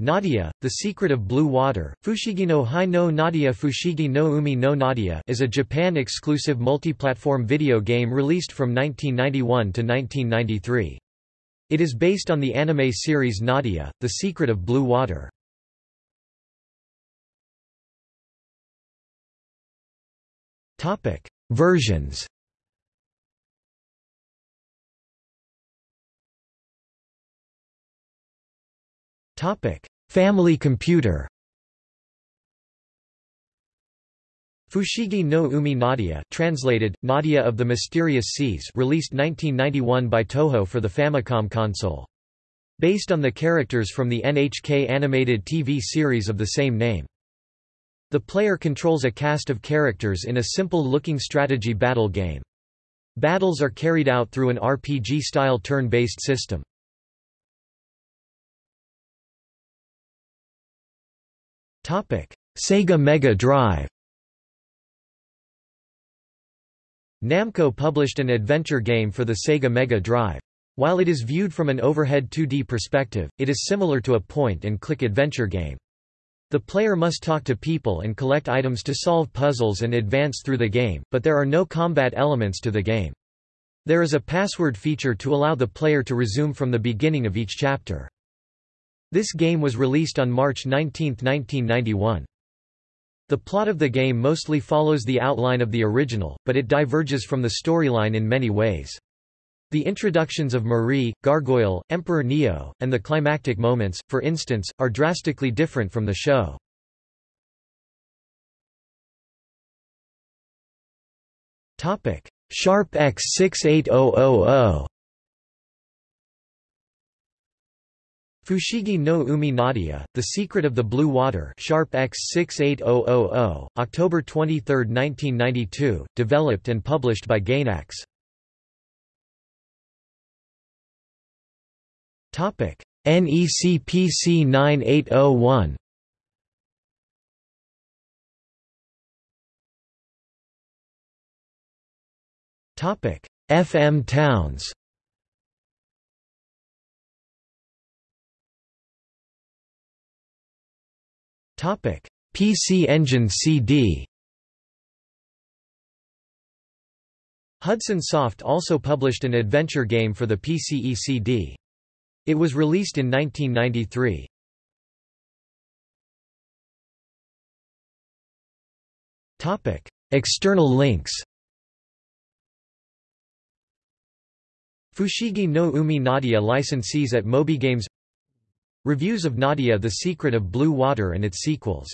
Nadia, The Secret of Blue Water, Fushigi no Hai no Nadia Fushigi no Umi no Nadia is a Japan-exclusive multi-platform video game released from 1991 to 1993. It is based on the anime series Nadia, The Secret of Blue Water. Versions Topic: Family computer. Fushigi no Umi Nadia, translated Nadia of the Mysterious Seas, released 1991 by Toho for the Famicom console. Based on the characters from the NHK animated TV series of the same name. The player controls a cast of characters in a simple-looking strategy battle game. Battles are carried out through an RPG-style turn-based system. Sega Mega Drive Namco published an adventure game for the Sega Mega Drive. While it is viewed from an overhead 2D perspective, it is similar to a point-and-click adventure game. The player must talk to people and collect items to solve puzzles and advance through the game, but there are no combat elements to the game. There is a password feature to allow the player to resume from the beginning of each chapter. This game was released on March 19, 1991. The plot of the game mostly follows the outline of the original, but it diverges from the storyline in many ways. The introductions of Marie, Gargoyle, Emperor Neo, and the climactic moments, for instance, are drastically different from the show. Sharp X68000 Fushigi no Umi Nadia, The Secret of the Blue Water Sharp X68000, October 23, 1992, developed and published by Gainax. NEC PC 9801 FM Towns Topic: PC Engine CD. Hudson Soft also published an adventure game for the PCE CD. It was released in 1993. Topic: External links. Fushigi no Umi Nadia licensees at Moby Games Reviews of Nadia The Secret of Blue Water and its sequels